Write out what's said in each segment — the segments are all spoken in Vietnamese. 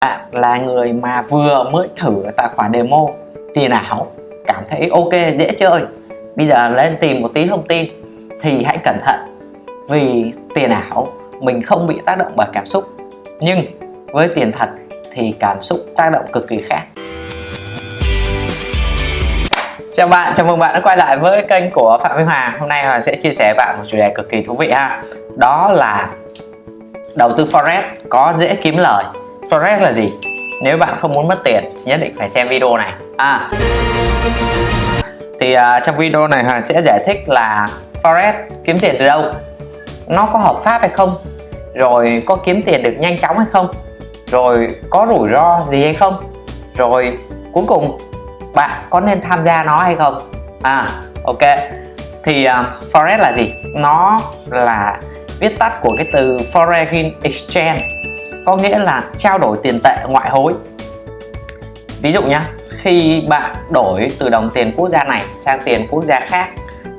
bạn là người mà vừa mới thử tài khoản demo tiền ảo cảm thấy ok dễ chơi. Bây giờ lên tìm một tí thông tin thì hãy cẩn thận. Vì tiền ảo mình không bị tác động bởi cảm xúc. Nhưng với tiền thật thì cảm xúc tác động cực kỳ khác. Chào bạn, chào mừng bạn đã quay lại với kênh của Phạm Minh Hoàng. Hôm nay Hoàng sẽ chia sẻ với bạn một chủ đề cực kỳ thú vị ha. Đó là đầu tư Forex có dễ kiếm lời. Forex là gì? Nếu bạn không muốn mất tiền thì nhất định phải xem video này. À, Thì uh, trong video này Hoàng sẽ giải thích là Forex kiếm tiền từ đâu Nó có hợp pháp hay không Rồi có kiếm tiền được nhanh chóng hay không Rồi có rủi ro gì hay không Rồi cuối cùng bạn có nên tham gia nó hay không. À. Ok. Thì uh, forex là gì? Nó là viết tắt của cái từ foreign exchange có nghĩa là trao đổi tiền tệ ngoại hối. Ví dụ nhé khi bạn đổi từ đồng tiền quốc gia này sang tiền quốc gia khác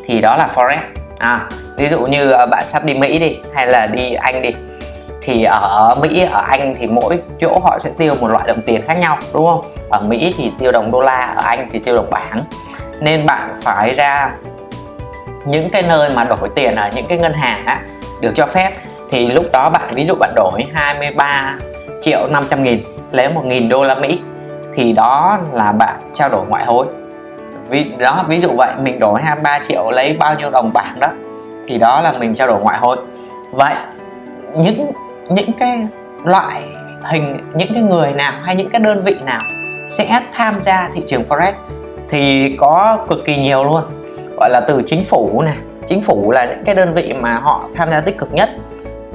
thì đó là forex. À, ví dụ như ờ, bạn sắp đi Mỹ đi hay là đi Anh đi thì ở Mỹ ở Anh thì mỗi chỗ họ sẽ tiêu một loại đồng tiền khác nhau đúng không? Ở Mỹ thì tiêu đồng đô la ở Anh thì tiêu đồng bảng. Nên bạn phải ra những cái nơi mà đổi tiền ở những cái ngân hàng á, được cho phép thì lúc đó bạn, ví dụ bạn đổi 23 triệu 500 nghìn lấy 1 nghìn đô la Mỹ, thì đó là bạn trao đổi ngoại hối. Vì đó, ví dụ vậy, mình đổi 23 triệu lấy bao nhiêu đồng bảng đó, thì đó là mình trao đổi ngoại hối. Vậy, những những cái loại hình, những cái người nào hay những cái đơn vị nào sẽ tham gia thị trường forex thì có cực kỳ nhiều luôn. Gọi là từ chính phủ này, chính phủ là những cái đơn vị mà họ tham gia tích cực nhất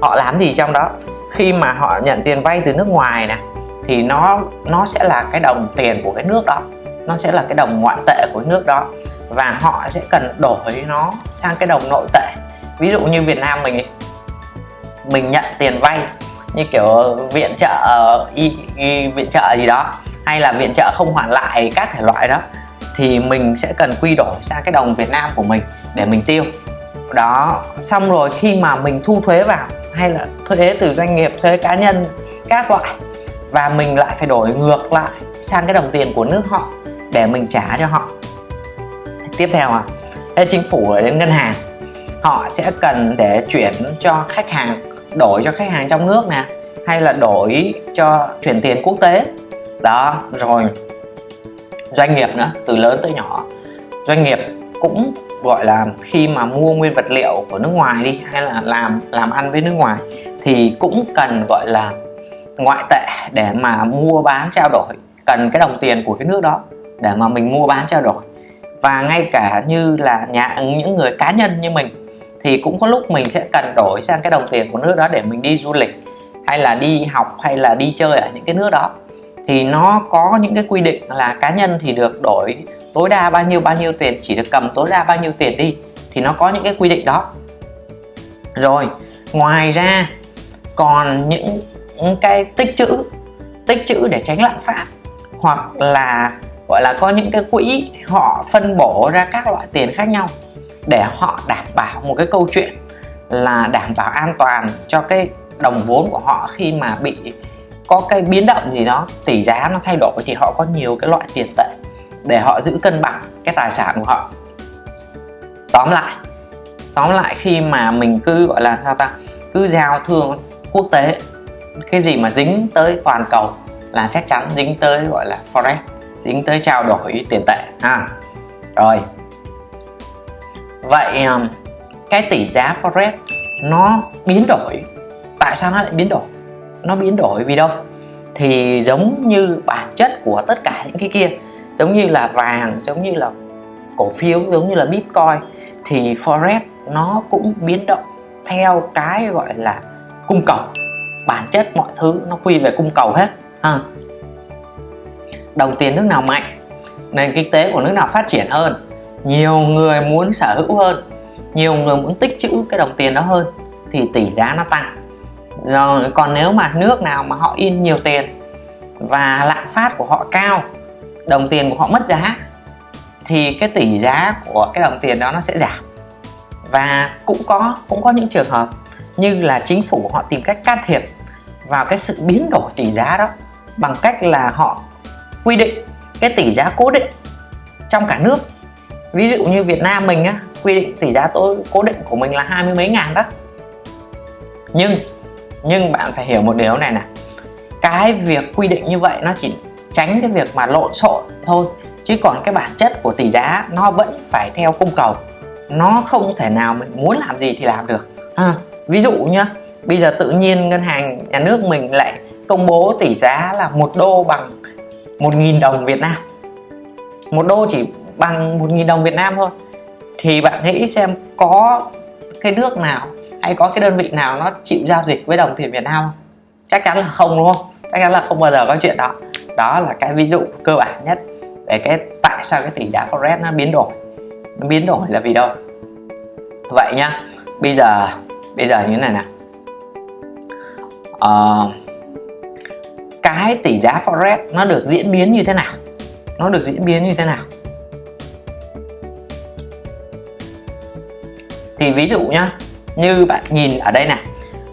họ làm gì trong đó? Khi mà họ nhận tiền vay từ nước ngoài nè thì nó nó sẽ là cái đồng tiền của cái nước đó. Nó sẽ là cái đồng ngoại tệ của nước đó. Và họ sẽ cần đổi nó sang cái đồng nội tệ. Ví dụ như Việt Nam mình mình nhận tiền vay như kiểu viện trợ y, y, viện trợ gì đó hay là viện trợ không hoàn lại các thể loại đó thì mình sẽ cần quy đổi sang cái đồng Việt Nam của mình để mình tiêu. Đó xong rồi khi mà mình thu thuế vào hay là thuế từ doanh nghiệp, thuế cá nhân, các loại. Và mình lại phải đổi ngược lại sang cái đồng tiền của nước họ để mình trả cho họ. Tiếp theo à chính phủ ở đến ngân hàng, họ sẽ cần để chuyển cho khách hàng, đổi cho khách hàng trong nước nè, hay là đổi cho chuyển tiền quốc tế. Đó, rồi doanh nghiệp nữa, từ lớn tới nhỏ, doanh nghiệp cũng gọi là khi mà mua nguyên vật liệu của nước ngoài đi, hay là làm làm ăn với nước ngoài, thì cũng cần gọi là ngoại tệ để mà mua bán trao đổi, cần cái đồng tiền của cái nước đó để mà mình mua bán trao đổi. Và ngay cả như là nhà, những người cá nhân như mình, thì cũng có lúc mình sẽ cần đổi sang cái đồng tiền của nước đó để mình đi du lịch, hay là đi học, hay là đi chơi ở những cái nước đó. Thì nó có những cái quy định là cá nhân thì được đổi tối đa bao nhiêu bao nhiêu tiền chỉ được cầm tối đa bao nhiêu tiền đi thì nó có những cái quy định đó. Rồi ngoài ra còn những, những cái tích chữ tích chữ để tránh lạm phát hoặc là gọi là có những cái quỹ họ phân bổ ra các loại tiền khác nhau để họ đảm bảo một cái câu chuyện là đảm bảo an toàn cho cái đồng vốn của họ khi mà bị có cái biến động gì đó tỷ giá nó thay đổi thì họ có nhiều cái loại tiền tệ để họ giữ cân bằng cái tài sản của họ. Tóm lại tóm lại khi mà mình cứ, gọi là sao ta, cứ giao thương quốc tế, cái gì mà dính tới toàn cầu là chắc chắn dính tới, gọi là forex, dính tới trao đổi tiền tệ, ha. Rồi. Vậy ờ, cái tỷ giá forex nó biến đổi. Tại sao nó lại biến đổi? Nó biến đổi vì đâu? Thì giống như bản chất của tất cả những cái kia giống như là vàng, giống như là cổ phiếu, giống như là bitcoin, thì forex nó cũng biến động theo cái gọi là cung cầu. Bản chất mọi thứ nó quy về cung cầu hết, ha. Đồng tiền nước nào mạnh, nền kinh tế của nước nào phát triển hơn? Nhiều người muốn sở hữu hơn, nhiều người muốn tích trữ cái đồng tiền đó hơn, thì tỷ giá nó tăng. Rồi, còn nếu mà nước nào mà họ in nhiều tiền và lạm phát của họ cao đồng tiền của họ mất giá, thì cái tỷ giá của cái đồng tiền đó nó sẽ giảm. Và cũng có cũng có những trường hợp như là chính phủ họ tìm cách can thiệp vào cái sự biến đổi tỷ giá đó bằng cách là họ quy định cái tỷ giá cố định trong cả nước. Ví dụ như Việt Nam mình á, quy định tỷ giá tối cố định của mình là hai mươi mấy ngàn đó. Nhưng nhưng bạn phải hiểu một điều này nè cái việc quy định như vậy nó chỉ tránh cái việc mà lộn xộn thôi. Chứ còn cái bản chất của tỷ giá nó vẫn phải theo cung cầu. Nó không thể nào mình muốn làm gì thì làm được. À, ví dụ nhá bây giờ tự nhiên ngân hàng nhà nước mình lại công bố tỷ giá là một đô bằng một nghìn đồng Việt Nam. Một đô chỉ bằng một nghìn đồng Việt Nam thôi. Thì bạn nghĩ xem có cái nước nào hay có cái đơn vị nào nó chịu giao dịch với đồng tiền Việt Nam không? chắc chắn là không đúng không? Chắc chắn là không bao giờ có chuyện đó đó là cái ví dụ cơ bản nhất về cái tại sao cái tỷ giá forex nó biến đổi. Nó biến đổi là vì đâu? Vậy nhá bây giờ bây giờ như thế này nè uh, ờ, cái tỷ giá forex nó được diễn biến như thế nào? Nó được diễn biến như thế nào? Thì ví dụ nhá như bạn nhìn ở đây này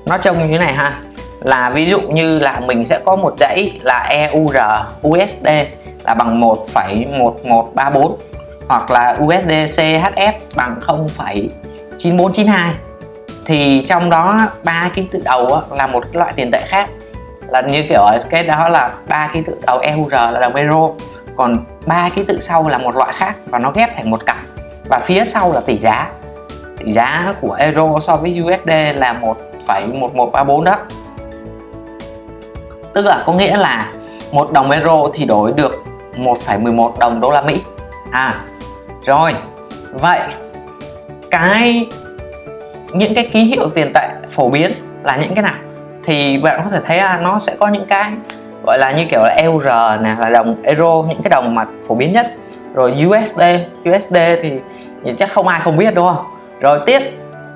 nó trông như thế này ha là ví dụ như là mình sẽ có một dãy là EUR USD là bằng 1,1134 hoặc là USD CHF bằng 0,9492 thì trong đó ba ký tự đầu là một loại tiền tệ khác. Là như kiểu cái đó là ba ký tự đầu EUR là đồng euro còn ba ký tự sau là một loại khác và nó ghép thành một cặp. Và phía sau là tỷ giá. Tỷ giá của euro so với USD là 1,1134 đó tức là có nghĩa là một đồng euro thì đổi được 1,11 đồng đô la Mỹ. À rồi. Vậy cái những cái ký hiệu tiền tệ phổ biến là những cái nào? Thì bạn có thể thấy là nó sẽ có những cái gọi là như kiểu là EUR nè là đồng euro những cái đồng mà phổ biến nhất. Rồi USD USD thì, thì chắc không ai không biết đúng không? Rồi tiếp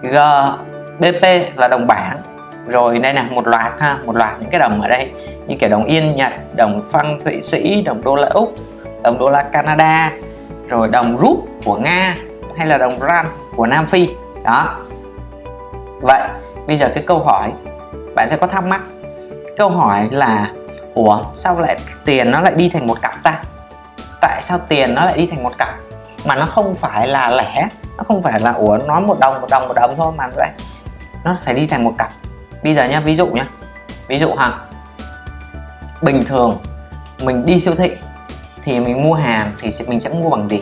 GBP là đồng bảng rồi đây là một loạt ha, một loạt những cái đồng ở đây. Như kiểu đồng yên, nhật, đồng phân thụy sĩ, đồng đô la úc, đồng đô la canada. Rồi đồng rúp của nga hay là đồng rand của nam phi. Đó. Vậy, bây giờ cái câu hỏi, bạn sẽ có thắc mắc. Câu hỏi là, ủa, sao lại tiền nó lại đi thành một cặp ta? Tại sao tiền nó lại đi thành một cặp? Mà nó không phải là lẻ, nó không phải là, ủa nó một đồng một đồng một đồng thôi mà lại nó phải đi thành một cặp bây giờ nhé ví dụ nhé ví dụ hằng bình thường, mình đi siêu thị thì mình mua hàng thì mình sẽ mua bằng gì?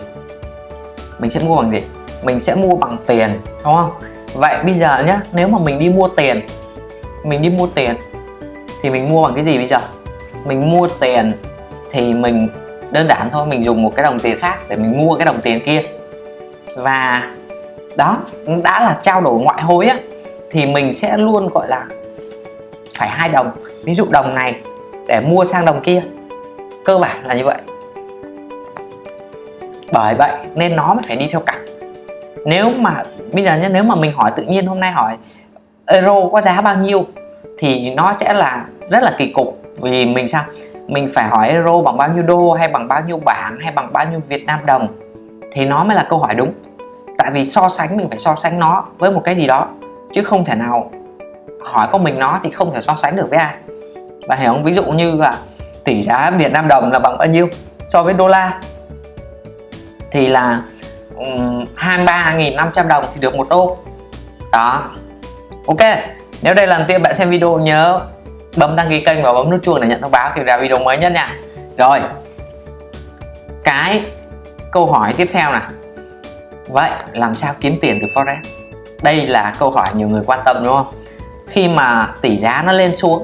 Mình sẽ mua bằng gì? Mình sẽ mua bằng tiền, đúng không? Vậy bây giờ nhá, nếu mà mình đi mua tiền, mình đi mua tiền thì mình mua bằng cái gì bây giờ? Mình mua tiền thì mình, đơn giản thôi, mình dùng một cái đồng tiền khác để mình mua cái đồng tiền kia. Và đó, đã là trao đổi ngoại hối á thì mình sẽ luôn, gọi là, phải hai đồng. Ví dụ đồng này để mua sang đồng kia. Cơ bản là như vậy. Bởi vậy nên nó mới phải đi theo cặp. Nếu mà, bây giờ nhé nếu mà mình hỏi tự nhiên hôm nay hỏi, euro có giá bao nhiêu? thì nó sẽ là rất là kỳ cục. Vì mình sao? Mình phải hỏi euro bằng bao nhiêu đô, hay bằng bao nhiêu bảng, hay bằng bao nhiêu Việt Nam đồng, thì nó mới là câu hỏi đúng. Tại vì so sánh, mình phải so sánh nó với một cái gì đó chứ không thể nào hỏi con mình nó thì không thể so sánh được với ai. Bạn hiểu không? Ví dụ như là tỷ giá Việt Nam đồng là bằng bao nhiêu so với đô la? Thì là um, 23.500 đồng thì được một đô. Đó. Ok nếu đây là lần tiên bạn xem video nhớ bấm đăng ký kênh và bấm nút chuông để nhận thông báo khi ra video mới nhất nha. Rồi. Cái câu hỏi tiếp theo này vậy làm sao kiếm tiền từ forex? Đây là câu hỏi nhiều người quan tâm, đúng không? Khi mà tỷ giá nó lên xuống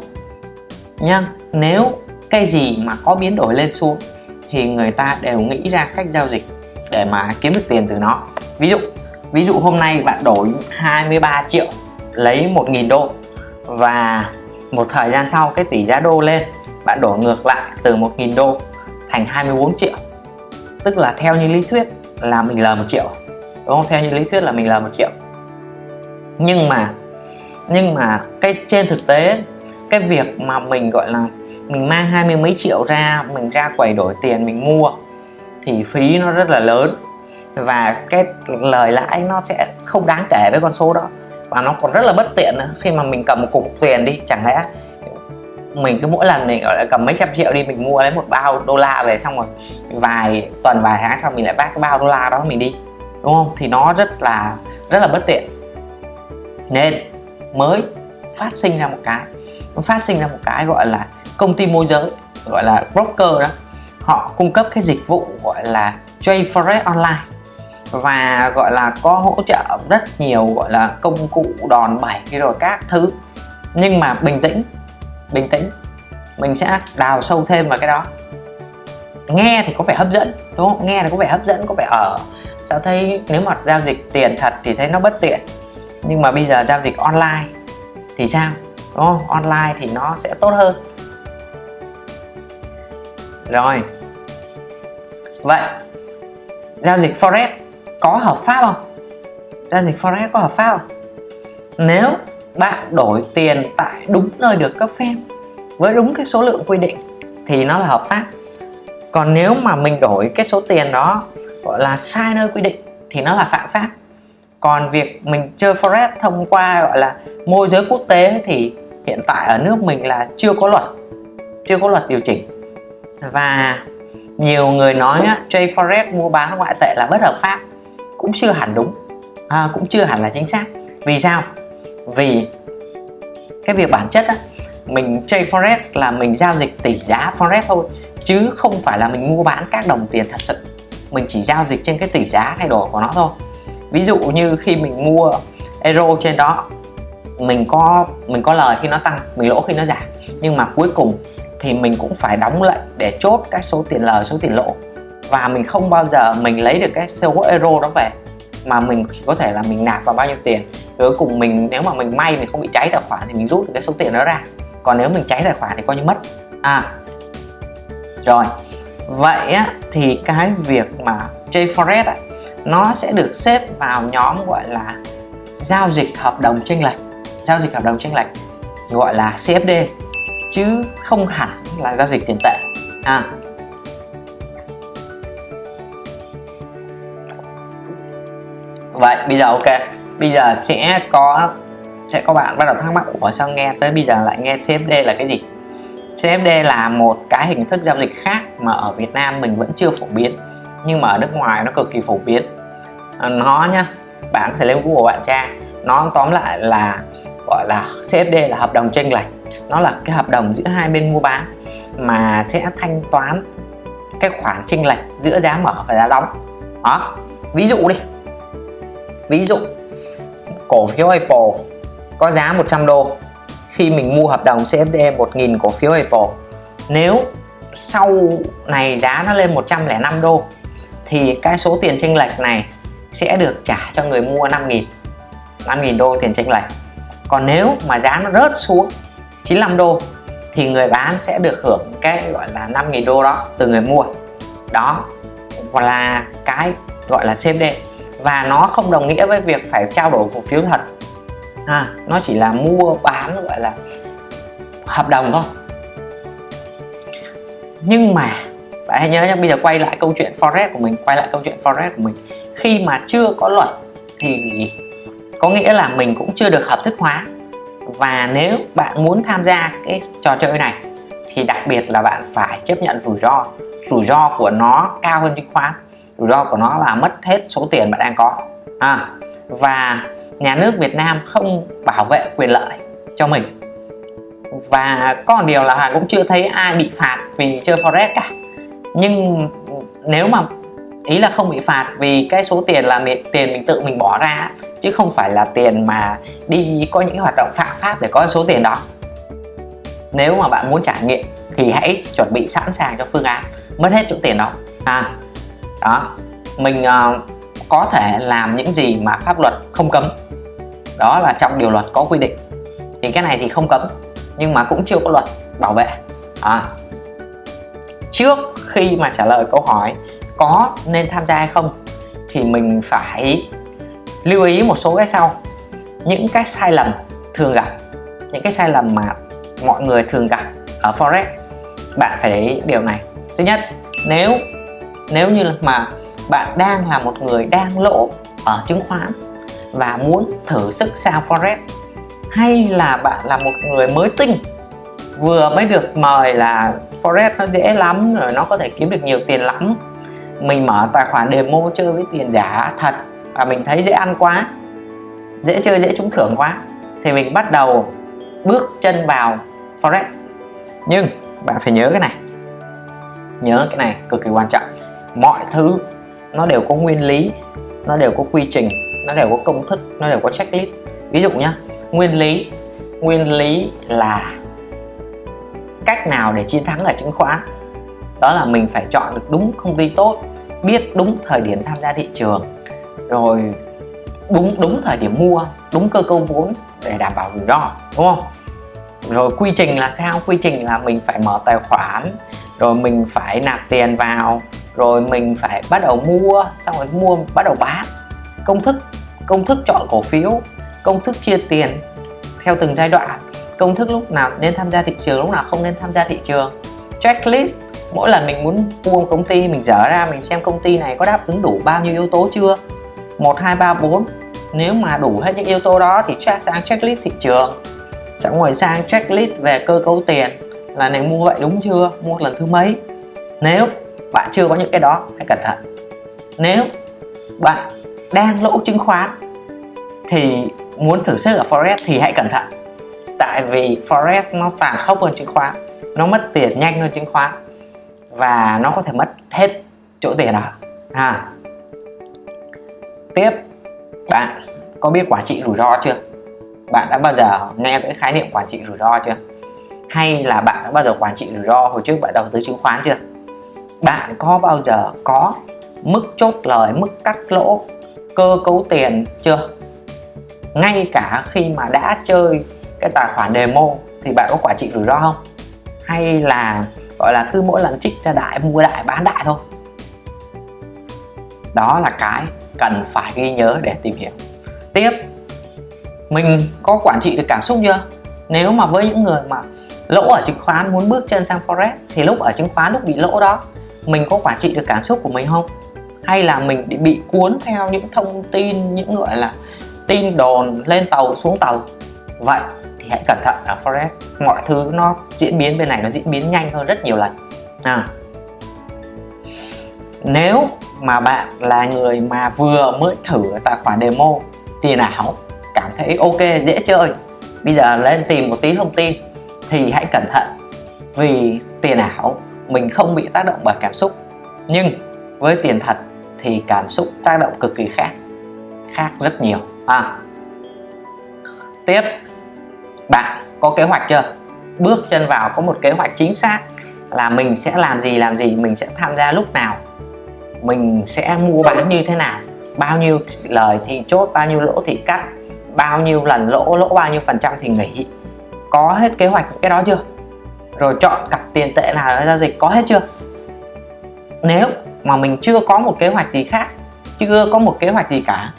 nhá, nếu cái gì mà có biến đổi lên xuống thì người ta đều nghĩ ra cách giao dịch để mà kiếm được tiền từ nó. Ví dụ ví dụ hôm nay bạn đổi 23 triệu, lấy 1.000 đô và một thời gian sau cái tỷ giá đô lên, bạn đổi ngược lại từ 1.000 đô thành 24 triệu. Tức là theo như lý thuyết là mình lời một triệu, đúng không? Theo như lý thuyết là mình lời một triệu nhưng mà nhưng mà cái, trên thực tế, cái việc mà mình, gọi là, mình mang hai mươi mấy triệu ra, mình ra quầy đổi tiền, mình mua, thì phí nó rất là lớn. Và cái lời lãi nó sẽ không đáng kể với con số đó. Và nó còn rất là bất tiện nữa. Khi mà mình cầm một cục tiền đi, chẳng lẽ mình cứ mỗi lần mình, gọi là, cầm mấy trăm triệu đi, mình mua lấy một bao đô la về xong rồi vài tuần, vài tháng sau mình lại vác cái bao đô la đó mình đi, đúng không? Thì nó rất là rất là bất tiện nên mới phát sinh ra một cái. Nó phát sinh ra một cái gọi là công ty môi giới, gọi là broker đó. Họ cung cấp cái dịch vụ gọi là trade forex online và gọi là có hỗ trợ rất nhiều gọi là công cụ đòn bẩy rồi các thứ. Nhưng mà bình tĩnh bình tĩnh. Mình sẽ đào sâu thêm vào cái đó. Nghe thì có vẻ hấp dẫn, đúng không? Nghe thì có vẻ hấp dẫn, có vẻ ở. Sao thấy nếu mà giao dịch tiền thật thì thấy nó bất tiện nhưng mà bây giờ giao dịch online thì sao? Đúng không? Online thì nó sẽ tốt hơn. Rồi. Vậy, giao dịch forex có hợp pháp không? Giao dịch forex có hợp pháp không? Nếu bạn đổi tiền tại đúng nơi được cấp phép với đúng cái số lượng quy định thì nó là hợp pháp. Còn nếu mà mình đổi cái số tiền đó, gọi là sai nơi quy định thì nó là phạm pháp còn việc mình chơi forex thông qua gọi là môi giới quốc tế thì hiện tại ở nước mình là chưa có luật chưa có luật điều chỉnh. Và nhiều người nói á, trade forex mua bán ngoại tệ là bất hợp pháp cũng chưa hẳn đúng à, cũng chưa hẳn là chính xác. Vì sao? Vì cái việc bản chất á, mình trade forex là mình giao dịch tỷ giá forex thôi chứ không phải là mình mua bán các đồng tiền thật sự. Mình chỉ giao dịch trên cái tỷ giá thay đổi của nó thôi ví dụ như khi mình mua euro trên đó mình có mình có lời khi nó tăng mình lỗ khi nó giảm. Nhưng mà cuối cùng thì mình cũng phải đóng lệnh để chốt các số tiền lời số tiền lỗ. Và mình không bao giờ mình lấy được cái số euro đó về mà mình chỉ có thể là mình nạp vào bao nhiêu tiền. Cuối cùng mình nếu mà mình may mình không bị cháy tài khoản thì mình rút được cái số tiền đó ra. Còn nếu mình cháy tài khoản thì coi như mất. À rồi. Vậy á, thì cái việc mà chơi forex á, nó sẽ được xếp vào nhóm gọi là giao dịch hợp đồng chênh lệch. Giao dịch hợp đồng chênh lệch gọi là CFD chứ không hẳn là giao dịch tiền tệ. À vậy bây giờ ok. Bây giờ sẽ có sẽ có bạn bắt đầu thắc mắc ủa sao nghe tới bây giờ lại nghe CFD là cái gì? CFD là một cái hình thức giao dịch khác mà ở Việt Nam mình vẫn chưa phổ biến nhưng mà ở nước ngoài nó cực kỳ phổ biến. À, nó nhá bạn có thể lên Google bạn tra nó tóm lại là, gọi là CFD là hợp đồng chênh lệch. Nó là cái hợp đồng giữa hai bên mua bán mà sẽ thanh toán cái khoản chênh lệch giữa giá mở và giá đóng. Đó, ví dụ đi. Ví dụ, cổ phiếu Apple có giá 100 đô khi mình mua hợp đồng CFD 1.000 cổ phiếu Apple. Nếu sau này giá nó lên 105 đô thì cái số tiền chênh lệch này sẽ được trả cho người mua 5.000 5.000 đô tiền chênh lệch. Còn nếu mà giá nó rớt xuống 95 đô thì người bán sẽ được hưởng cái gọi là 5.000 đô đó từ người mua. Đó là cái gọi là CFD và nó không đồng nghĩa với việc phải trao đổi cổ phiếu thật. À, nó chỉ là mua bán gọi là hợp đồng thôi. Nhưng mà bạn hãy nhớ nhé bây giờ quay lại câu chuyện forex của mình quay lại câu chuyện forex của mình. Khi mà chưa có luật thì có nghĩa là mình cũng chưa được hợp thức hóa. Và nếu bạn muốn tham gia cái trò chơi này thì đặc biệt là bạn phải chấp nhận rủi ro. Rủi ro của nó cao hơn chứng khoán. Rủi ro của nó là mất hết số tiền bạn đang có. À, và nhà nước Việt Nam không bảo vệ quyền lợi cho mình. Và có một điều là Hoàng cũng chưa thấy ai bị phạt vì chơi forex cả nhưng nếu mà ý là không bị phạt vì cái số tiền là mình, tiền mình tự mình bỏ ra chứ không phải là tiền mà đi có những hoạt động phạm pháp để có số tiền đó. Nếu mà bạn muốn trải nghiệm thì hãy chuẩn bị sẵn sàng cho phương án mất hết chỗ tiền đó. À đó mình uh, có thể làm những gì mà pháp luật không cấm. Đó là trong điều luật có quy định. Thì cái này thì không cấm nhưng mà cũng chưa có luật bảo vệ. À, trước khi mà trả lời câu hỏi có nên tham gia hay không, thì mình phải lưu ý một số cái sau. Những cái sai lầm thường gặp, những cái sai lầm mà mọi người thường gặp ở forex, bạn phải để ý điều này. Thứ nhất, nếu nếu như mà bạn đang là một người đang lỗ ở chứng khoán và muốn thử sức sang forex, hay là bạn là một người mới tinh, vừa mới được mời là forex nó dễ lắm, rồi nó có thể kiếm được nhiều tiền lắm. Mình mở tài khoản demo chơi với tiền giả, thật. Và mình thấy dễ ăn quá. Dễ chơi, dễ trúng thưởng quá. Thì mình bắt đầu bước chân vào forex. Nhưng bạn phải nhớ cái này. Nhớ cái này, cực kỳ quan trọng. Mọi thứ nó đều có nguyên lý, nó đều có quy trình, nó đều có công thức, nó đều có checklist. Ví dụ nhá, nguyên lý nguyên lý là cách nào để chiến thắng ở chứng khoán? Đó là mình phải chọn được đúng công ty tốt, biết đúng thời điểm tham gia thị trường, rồi đúng đúng thời điểm mua, đúng cơ cấu vốn để đảm bảo rủi ro, đúng không? Rồi quy trình là sao? Quy trình là mình phải mở tài khoản, rồi mình phải nạp tiền vào, rồi mình phải bắt đầu mua, xong rồi mua, bắt đầu bán. Công thức công thức chọn cổ phiếu, công thức chia tiền theo từng giai đoạn công thức lúc nào nên tham gia thị trường, lúc nào không nên tham gia thị trường. Checklist mỗi lần mình muốn mua một công ty, mình dở ra, mình xem công ty này có đáp ứng đủ bao nhiêu yếu tố chưa? Một, hai, ba, bốn. Nếu mà đủ hết những yếu tố đó thì check sang checklist thị trường. Sẽ ngồi sang checklist về cơ cấu tiền. Là này mua vậy đúng chưa? Mua lần thứ mấy? Nếu bạn chưa có những cái đó, hãy cẩn thận. Nếu bạn đang lỗ chứng khoán thì muốn thử sức ở forex thì hãy cẩn thận tại vì forex nó tàn khốc hơn chứng khoán, nó mất tiền nhanh hơn chứng khoán và nó có thể mất hết chỗ tiền đó. À. tiếp, bạn có biết quản trị rủi ro chưa? Bạn đã bao giờ nghe cái khái niệm quản trị rủi ro chưa? Hay là bạn đã bao giờ quản trị rủi ro hồi trước bạn đầu tư chứng khoán chưa? Bạn có bao giờ có mức chốt lời, mức cắt lỗ, cơ cấu tiền chưa? Ngay cả khi mà đã chơi cái tài khoản demo thì bạn có quản trị rủi ro không? Hay là, gọi là, cứ mỗi lần trích ra đại, mua đại, bán đại thôi? Đó là cái cần phải ghi nhớ để tìm hiểu. Tiếp, mình có quản trị được cảm xúc chưa? Nếu mà với những người mà lỗ ở chứng khoán, muốn bước chân sang forex, thì lúc ở chứng khoán lúc bị lỗ đó, mình có quản trị được cảm xúc của mình không? Hay là mình bị cuốn theo những thông tin, những, gọi là, tin đồn lên tàu, xuống tàu? Vậy hãy cẩn thận à, ở forex mọi thứ nó diễn biến bên này nó diễn biến nhanh hơn rất nhiều lần. À. nếu mà bạn là người mà vừa mới thử tài khoản demo, tiền ảo, cảm thấy ok, dễ chơi, bây giờ lên tìm một tí thông tin, thì hãy cẩn thận. Vì tiền ảo, mình không bị tác động bởi cảm xúc. Nhưng với tiền thật, thì cảm xúc tác động cực kỳ khác khác rất nhiều. À. tiếp bạn có kế hoạch chưa? Bước chân vào có một kế hoạch chính xác là mình sẽ làm gì làm gì mình sẽ tham gia lúc nào. Mình sẽ mua bán như thế nào? Bao nhiêu lời thì chốt bao nhiêu lỗ thì cắt bao nhiêu lần lỗ lỗ bao nhiêu phần trăm thì nghỉ. Có hết kế hoạch cái đó chưa? Rồi chọn cặp tiền tệ nào để giao dịch có hết chưa? Nếu mà mình chưa có một kế hoạch gì khác chưa có một kế hoạch gì cả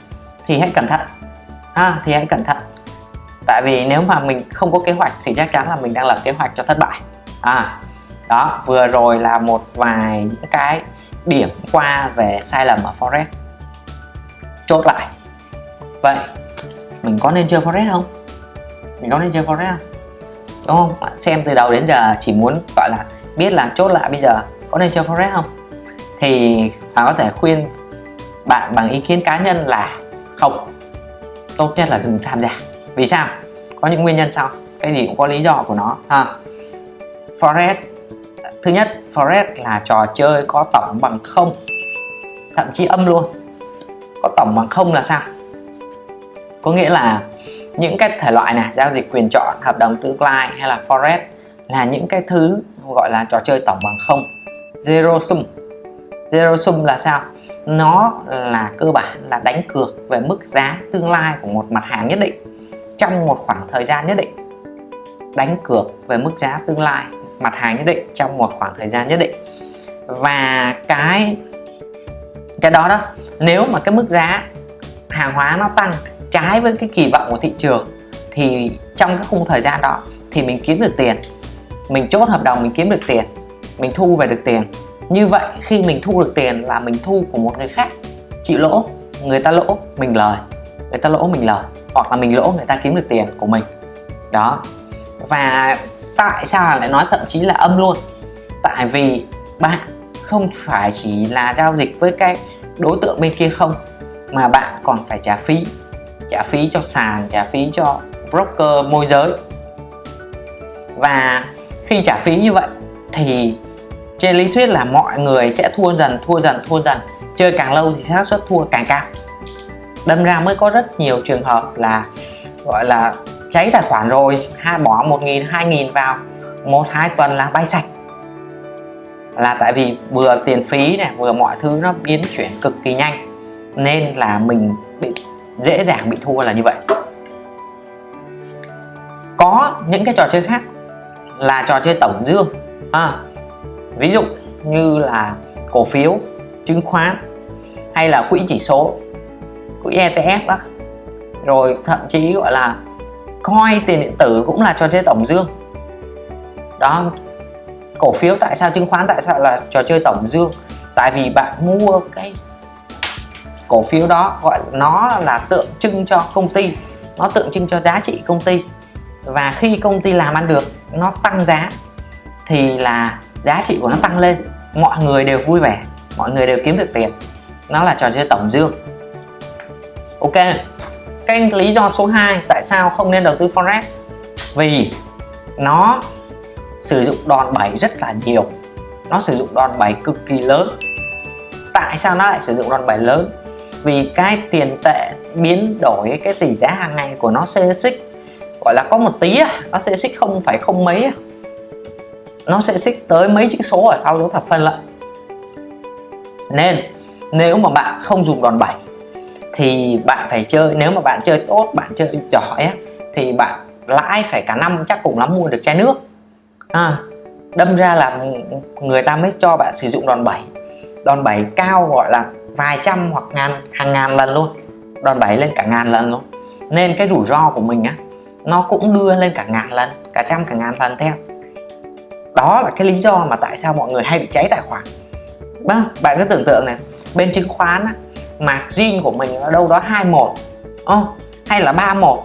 thì hãy cẩn thận. À, thì hãy cẩn thận tại vì nếu mà mình không có kế hoạch thì chắc chắn là mình đang lập kế hoạch cho thất bại. À đó, vừa rồi là một vài những cái điểm qua về sai lầm ở forex chốt lại. Vậy, mình có nên chơi forex không? Mình có nên chơi forex không? Đúng không? Bạn xem từ đầu đến giờ chỉ muốn, gọi là, biết là chốt lại bây giờ, có nên chơi forex không? Thì bạn có thể khuyên bạn bằng ý kiến cá nhân là không. Tốt nhất là đừng tham gia vì sao? Có những nguyên nhân sau. Cái gì cũng có lý do của nó, ha. Forex thứ nhất forex là trò chơi có tổng bằng không. Thậm chí âm luôn. Có tổng bằng không là sao? Có nghĩa là những cái thể loại này, giao dịch quyền chọn, hợp đồng tương lai hay là forex là những cái thứ gọi là trò chơi tổng bằng không. Zero sum. Zero sum là sao? Nó là cơ bản là đánh cược về mức giá tương lai của một mặt hàng nhất định trong một khoảng thời gian nhất định. Đánh cược về mức giá tương lai, mặt hàng nhất định trong một khoảng thời gian nhất định. Và cái cái đó đó, nếu mà cái mức giá hàng hóa nó tăng trái với cái kỳ vọng của thị trường, thì trong cái khung thời gian đó thì mình kiếm được tiền. Mình chốt hợp đồng, mình kiếm được tiền, mình thu về được tiền. Như vậy, khi mình thu được tiền là mình thu của một người khác. Chịu lỗ, người ta lỗ, mình lời người ta lỗ mình lời, hoặc là mình lỗ người ta kiếm được tiền của mình. Đó. Và tại sao lại nói thậm chí là âm luôn? Tại vì bạn không phải chỉ là giao dịch với cái đối tượng bên kia không, mà bạn còn phải trả phí. Trả phí cho sàn, trả phí cho broker môi giới. Và khi trả phí như vậy, thì trên lý thuyết là mọi người sẽ thua dần thua dần thua dần. Chơi càng lâu thì xác suất thua càng cao đâm ra mới có rất nhiều trường hợp là gọi là cháy tài khoản rồi hai bỏ một nghìn hai nghìn vào một hai tuần là bay sạch. Là tại vì vừa tiền phí này vừa mọi thứ nó biến chuyển cực kỳ nhanh nên là mình bị dễ dàng bị thua là như vậy. Có những cái trò chơi khác là trò chơi tổng dương à, ví dụ như là cổ phiếu chứng khoán hay là quỹ chỉ số quỹ ETF đó rồi thậm chí gọi là coi tiền điện tử cũng là trò chơi tổng dương. Đó, cổ phiếu tại sao, chứng khoán tại sao là trò chơi tổng dương? Tại vì bạn mua cái cổ phiếu đó, gọi nó là tượng trưng cho công ty, nó tượng trưng cho giá trị công ty. Và khi công ty làm ăn được, nó tăng giá, thì là giá trị của nó tăng lên. Mọi người đều vui vẻ, mọi người đều kiếm được tiền. Nó là trò chơi tổng dương ok. Cái lý do số 2 tại sao không nên đầu tư forex? Vì nó sử dụng đòn bẩy rất là nhiều. Nó sử dụng đòn bẩy cực kỳ lớn. Tại sao nó lại sử dụng đòn bẩy lớn? Vì cái tiền tệ biến đổi, cái tỷ giá hàng ngày của nó xê xích. Gọi là có một tí nó sẽ xích không phải không mấy nó sẽ xích tới mấy chữ số ở sau dấu thập phân lận. Nên, nếu mà bạn không dùng đòn bẩy thì bạn phải chơi nếu mà bạn chơi tốt bạn chơi giỏi á, thì bạn lãi phải cả năm chắc cũng lắm mua được chai nước. À, đâm ra là người ta mới cho bạn sử dụng đòn bẩy. Đòn bẩy cao gọi là vài trăm hoặc ngàn hàng ngàn lần luôn. Đòn bẩy lên cả ngàn lần luôn. Nên cái rủi ro của mình á nó cũng đưa lên cả ngàn lần cả trăm cả ngàn lần theo. Đó là cái lý do mà tại sao mọi người hay bị cháy tài khoản. Vâng, bạn cứ tưởng tượng này bên chứng khoán á, margin của mình ở đâu đó 21 oh, ờ, hay là 31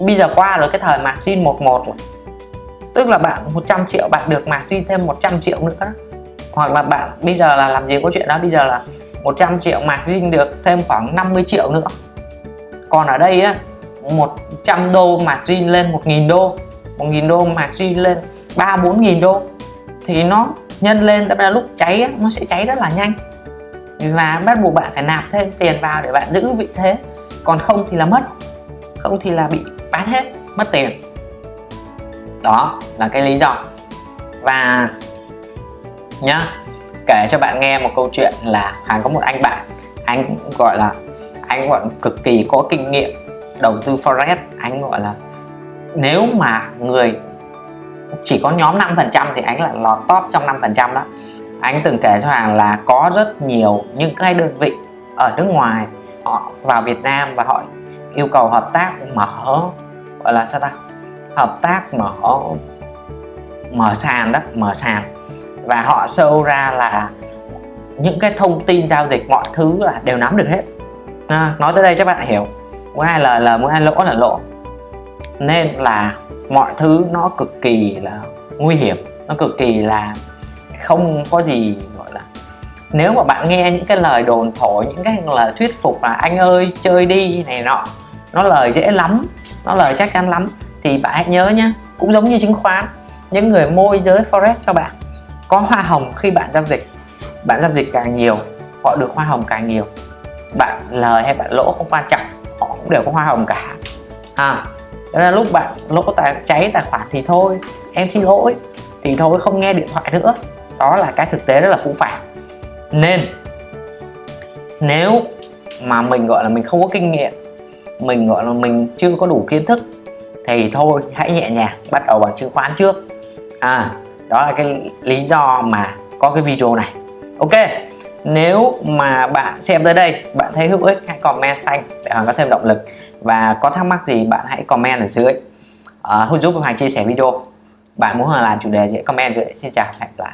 bây giờ qua rồi cái thời margin 11 rồi. Tức là bạn 100 triệu bạn được margin thêm 100 triệu nữa. Đó. hoặc là bạn bây giờ là làm gì có chuyện đó bây giờ là 100 triệu margin được thêm khoảng 50 triệu nữa. Còn ở đây á 100 đô margin lên 1.000 đô 1.000 đô margin lên 3 4.000 đô thì nó nhân lên đâm là lúc cháy á, nó sẽ cháy rất là nhanh và bắt buộc bạn phải nạp thêm tiền vào để bạn giữ vị thế. Còn không thì là mất. Không thì là bị bán hết, mất tiền. Đó là cái lý do. Và nhá, kể cho bạn nghe một câu chuyện là hàng có một anh bạn, anh gọi là, anh gọi cực kỳ có kinh nghiệm, đầu tư forex. Anh gọi là, nếu mà người chỉ có nhóm 5% thì anh là lọt top trong 5% đó anh từng kể cho hàng là có rất nhiều những cái đơn vị ở nước ngoài họ vào Việt Nam và họ yêu cầu hợp tác mở gọi là sao ta? Hợp tác mở mở sàn đó mở sàn. Và họ show ra là những cái thông tin giao dịch mọi thứ là đều nắm được hết. À, nói tới đây các bạn hiểu. Muốn ai lời là muốn ai lỗ là lỗ. Nên là mọi thứ nó cực kỳ là nguy hiểm nó cực kỳ là không có gì, gọi là, nếu mà bạn nghe những cái lời đồn thổi, những cái lời thuyết phục là anh ơi, chơi đi này nọ, nó lời dễ lắm, nó lời chắc chắn lắm, thì bạn hãy nhớ nhé cũng giống như chứng khoán, những người môi giới forex cho bạn, có hoa hồng khi bạn giao dịch, bạn giao dịch càng nhiều, họ được hoa hồng càng nhiều. Bạn lời hay bạn lỗ không quan trọng, họ cũng đều có hoa hồng cả. À đó là lúc bạn lỗ tài, cháy tài khoản thì thôi, em xin lỗi, thì thôi không nghe điện thoại nữa đó là cái thực tế rất là phũ phàng. Nên nếu mà mình gọi là mình không có kinh nghiệm mình gọi là mình chưa có đủ kiến thức thì thôi hãy nhẹ nhàng bắt đầu bằng chứng khoán trước. À đó là cái lý do mà có cái video này. Ok nếu mà bạn xem tới đây bạn thấy hữu ích hãy comment xanh để hoàng có thêm động lực. Và có thắc mắc gì bạn hãy comment ở dưới. Ờ, uh, giúp hoàng chia sẻ video. Bạn muốn hoàng làm chủ đề gì comment dưới. Xin chào hẹn gặp lại.